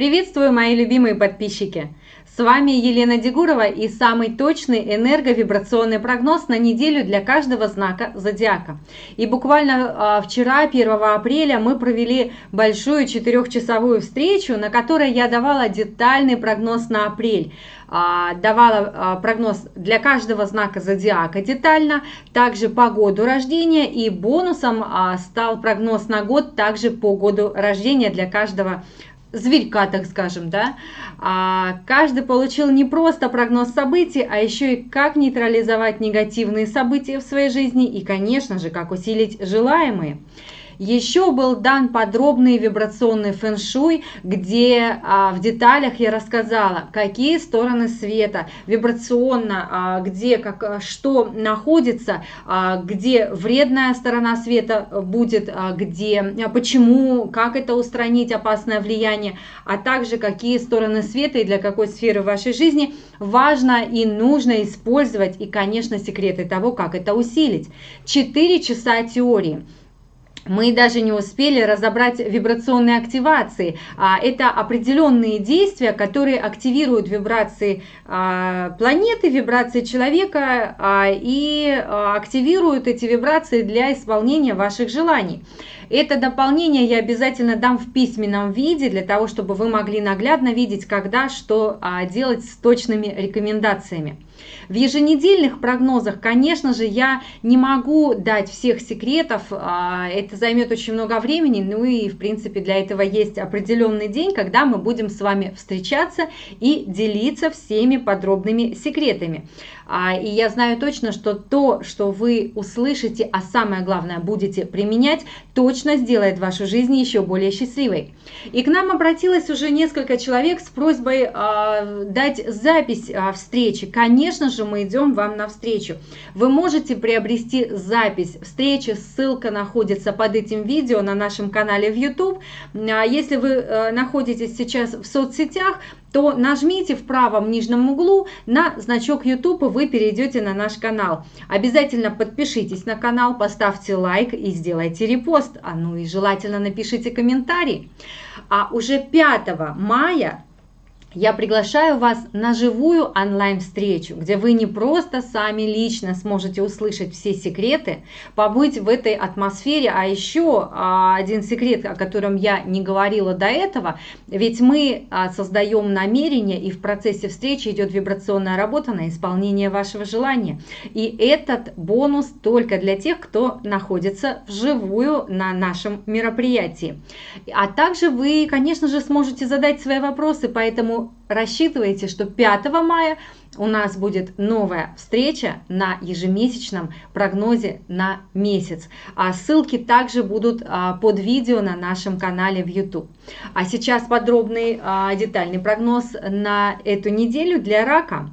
Приветствую, мои любимые подписчики! С вами Елена Дегурова и самый точный энерговибрационный прогноз на неделю для каждого знака зодиака. И буквально а, вчера, 1 апреля, мы провели большую четырехчасовую встречу, на которой я давала детальный прогноз на апрель. А, давала а, прогноз для каждого знака зодиака детально, также по году рождения и бонусом стал прогноз на год также по году рождения для каждого зверька, так скажем, да, а каждый получил не просто прогноз событий, а еще и как нейтрализовать негативные события в своей жизни и, конечно же, как усилить желаемые. Еще был дан подробный вибрационный фэн-шуй, где а, в деталях я рассказала, какие стороны света вибрационно, а, где как, что находится, а, где вредная сторона света будет, а, где, а, почему, как это устранить, опасное влияние, а также какие стороны света и для какой сферы вашей жизни важно и нужно использовать, и, конечно, секреты того, как это усилить. Четыре часа теории – мы даже не успели разобрать вибрационные активации. А, это определенные действия, которые активируют вибрации а, планеты, вибрации человека а, и активируют эти вибрации для исполнения ваших желаний. Это дополнение я обязательно дам в письменном виде, для того, чтобы вы могли наглядно видеть, когда что делать с точными рекомендациями. В еженедельных прогнозах, конечно же, я не могу дать всех секретов, это займет очень много времени, ну и, в принципе, для этого есть определенный день, когда мы будем с вами встречаться и делиться всеми подробными секретами. А, и я знаю точно, что то, что вы услышите, а самое главное, будете применять, точно сделает вашу жизнь еще более счастливой. И к нам обратилось уже несколько человек с просьбой э, дать запись э, встречи. Конечно же, мы идем вам навстречу. Вы можете приобрести запись встречи, ссылка находится под этим видео на нашем канале в YouTube. А если вы э, находитесь сейчас в соцсетях, то нажмите в правом нижнем углу на значок YouTube, и вы перейдете на наш канал. Обязательно подпишитесь на канал, поставьте лайк и сделайте репост. А ну и желательно напишите комментарий. А уже 5 мая я приглашаю вас на живую онлайн-встречу, где вы не просто сами лично сможете услышать все секреты, побыть в этой атмосфере, а еще а, один секрет, о котором я не говорила до этого, ведь мы а, создаем намерение, и в процессе встречи идет вибрационная работа на исполнение вашего желания. И этот бонус только для тех, кто находится вживую на нашем мероприятии. А также вы, конечно же, сможете задать свои вопросы, поэтому рассчитывайте, что 5 мая у нас будет новая встреча на ежемесячном прогнозе на месяц. А ссылки также будут а, под видео на нашем канале в YouTube. А сейчас подробный а, детальный прогноз на эту неделю для рака.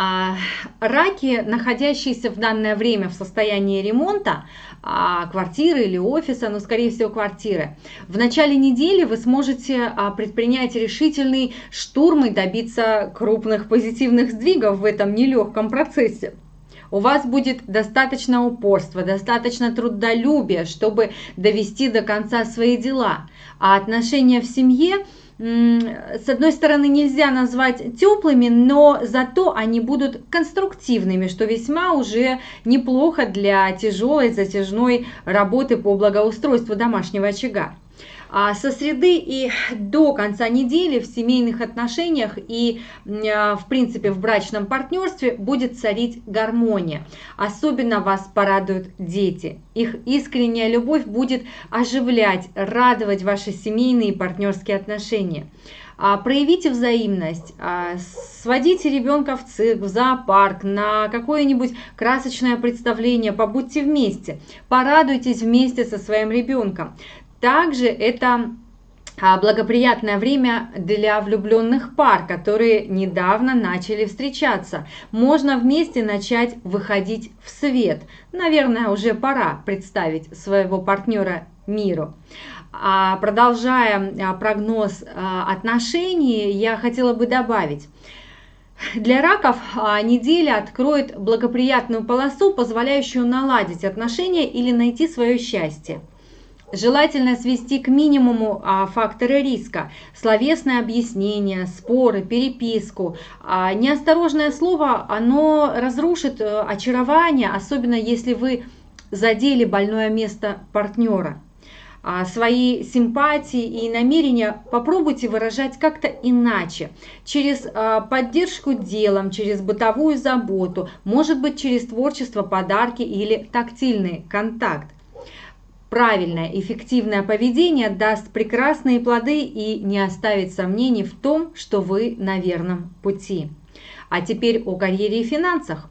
А, раки, находящиеся в данное время в состоянии ремонта, а, квартиры или офиса, но скорее всего квартиры, в начале недели вы сможете а, предпринять решительный штурм и добиться крупных позитивных сдвигов в этом нелегком процессе. У вас будет достаточно упорства, достаточно трудолюбия, чтобы довести до конца свои дела. А отношения в семье – с одной стороны, нельзя назвать теплыми, но зато они будут конструктивными, что весьма уже неплохо для тяжелой затяжной работы по благоустройству домашнего очага. А со среды и до конца недели в семейных отношениях и, а, в принципе, в брачном партнерстве будет царить гармония. Особенно вас порадуют дети. Их искренняя любовь будет оживлять, радовать ваши семейные и партнерские отношения. А, проявите взаимность, сводите ребенка в цирк, в зоопарк, на какое-нибудь красочное представление, побудьте вместе, порадуйтесь вместе со своим ребенком. Также это а, благоприятное время для влюбленных пар, которые недавно начали встречаться. Можно вместе начать выходить в свет. Наверное, уже пора представить своего партнера миру. А продолжая а, прогноз отношений, я хотела бы добавить. Для раков неделя откроет благоприятную полосу, позволяющую наладить отношения или найти свое счастье. Желательно свести к минимуму а, факторы риска. Словесное объяснение, споры, переписку. А, неосторожное слово, оно разрушит а, очарование, особенно если вы задели больное место партнера. А, свои симпатии и намерения попробуйте выражать как-то иначе, через а, поддержку делом, через бытовую заботу, может быть через творчество, подарки или тактильный контакт. Правильное, эффективное поведение даст прекрасные плоды и не оставит сомнений в том, что вы на верном пути. А теперь о карьере и финансах.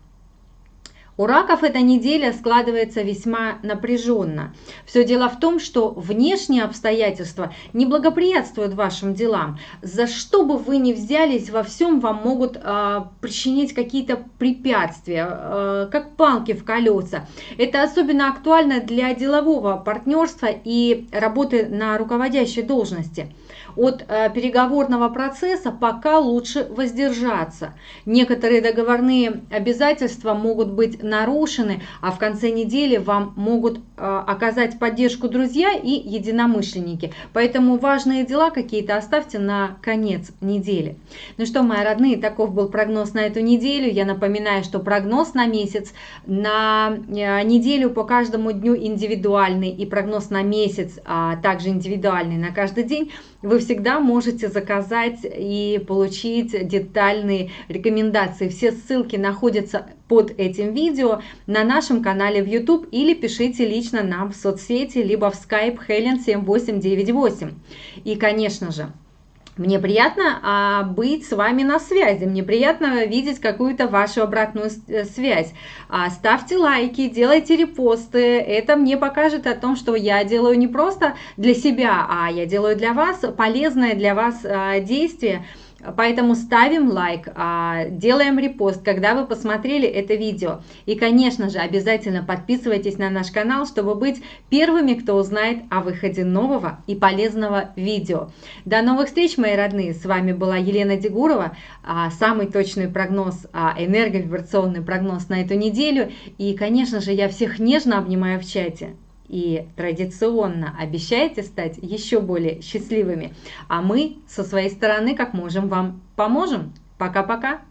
У раков эта неделя складывается весьма напряженно. Все дело в том, что внешние обстоятельства не благоприятствуют вашим делам. За что бы вы ни взялись, во всем вам могут э, причинить какие-то препятствия, э, как палки в колеса. Это особенно актуально для делового партнерства и работы на руководящей должности от э, переговорного процесса пока лучше воздержаться. Некоторые договорные обязательства могут быть нарушены, а в конце недели вам могут э, оказать поддержку друзья и единомышленники. Поэтому важные дела какие-то оставьте на конец недели. Ну что, мои родные, таков был прогноз на эту неделю. Я напоминаю, что прогноз на месяц, на э, неделю по каждому дню индивидуальный и прогноз на месяц а также индивидуальный на каждый день вы всегда можете заказать и получить детальные рекомендации. Все ссылки находятся под этим видео на нашем канале в YouTube или пишите лично нам в соцсети, либо в Skype Helen 7898. И, конечно же, мне приятно а, быть с вами на связи, мне приятно видеть какую-то вашу обратную э, связь. А, ставьте лайки, делайте репосты, это мне покажет о том, что я делаю не просто для себя, а я делаю для вас полезное для вас а, действие. Поэтому ставим лайк, а, делаем репост, когда вы посмотрели это видео. И, конечно же, обязательно подписывайтесь на наш канал, чтобы быть первыми, кто узнает о выходе нового и полезного видео. До новых встреч, мои родные! С вами была Елена Дегурова. А, самый точный прогноз, а, энерговибрационный прогноз на эту неделю. И, конечно же, я всех нежно обнимаю в чате и традиционно обещаете стать еще более счастливыми, а мы со своей стороны как можем вам поможем. Пока-пока!